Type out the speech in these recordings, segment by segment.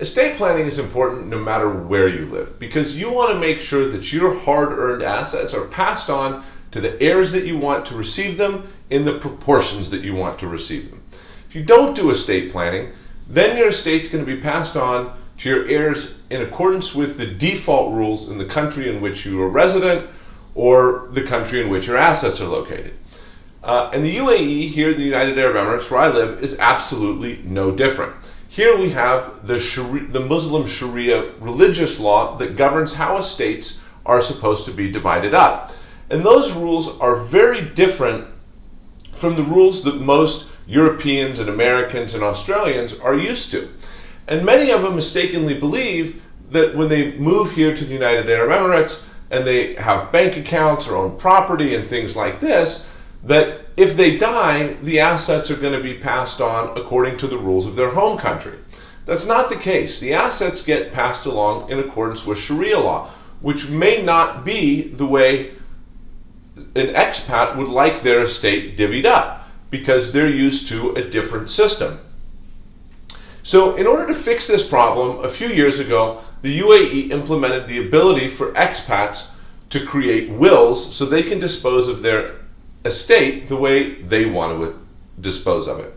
Estate planning is important no matter where you live because you want to make sure that your hard earned assets are passed on to the heirs that you want to receive them in the proportions that you want to receive them. If you don't do estate planning, then your estate's going to be passed on to your heirs in accordance with the default rules in the country in which you are resident or the country in which your assets are located. Uh, and the UAE, here, the United Arab Emirates, where I live, is absolutely no different. Here we have the, Sharia, the Muslim Sharia religious law that governs how estates are supposed to be divided up. And those rules are very different from the rules that most Europeans and Americans and Australians are used to. And many of them mistakenly believe that when they move here to the United Arab Emirates and they have bank accounts or own property and things like this, that if they die, the assets are going to be passed on according to the rules of their home country. That's not the case. The assets get passed along in accordance with Sharia law, which may not be the way an expat would like their estate divvied up because they're used to a different system. So, in order to fix this problem, a few years ago, the UAE implemented the ability for expats to create wills so they can dispose of their estate the way they want to dispose of it.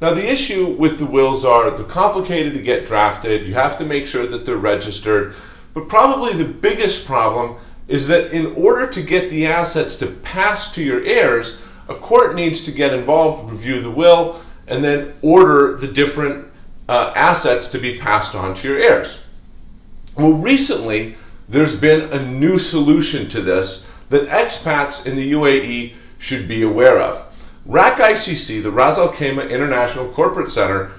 Now, the issue with the wills are they're complicated to get drafted. You have to make sure that they're registered. But probably the biggest problem is that in order to get the assets to pass to your heirs, a court needs to get involved, review the will, and then order the different uh, assets to be passed on to your heirs. Well, recently, there's been a new solution to this that expats in the UAE should be aware of. RAK ICC, the Ras Al Khaimah International Corporate Center,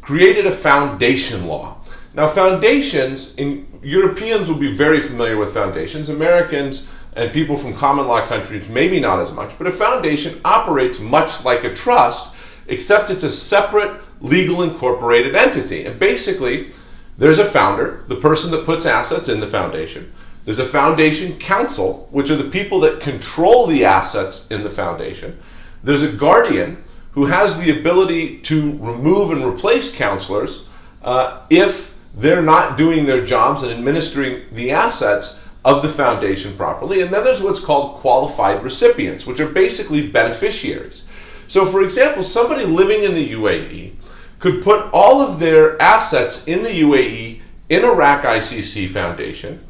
created a foundation law. Now, foundations, in Europeans will be very familiar with foundations. Americans and people from common law countries, maybe not as much, but a foundation operates much like a trust, except it's a separate legal incorporated entity. And basically, there's a founder, the person that puts assets in the foundation. There's a foundation council, which are the people that control the assets in the foundation. There's a guardian who has the ability to remove and replace counselors uh, if they're not doing their jobs and administering the assets of the foundation properly. And then there's what's called qualified recipients, which are basically beneficiaries. So, for example, somebody living in the UAE could put all of their assets in the UAE in a RAK ICC foundation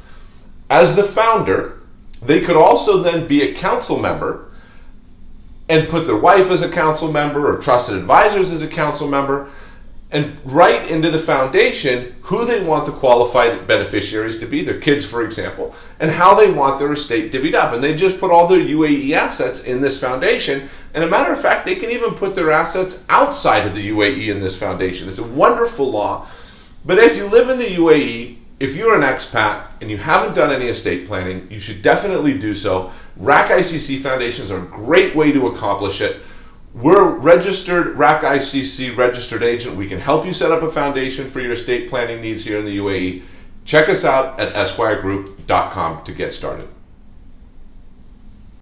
as the founder. They could also then be a council member and put their wife as a council member or trusted advisors as a council member and write into the foundation who they want the qualified beneficiaries to be, their kids, for example, and how they want their estate divvied up. And they just put all their UAE assets in this foundation. And a matter of fact, they can even put their assets outside of the UAE in this foundation. It's a wonderful law. But if you live in the UAE, if you're an expat and you haven't done any estate planning, you should definitely do so. RAK ICC foundations are a great way to accomplish it. We're registered RAK ICC registered agent. We can help you set up a foundation for your estate planning needs here in the UAE. Check us out at esquiregroup.com to get started.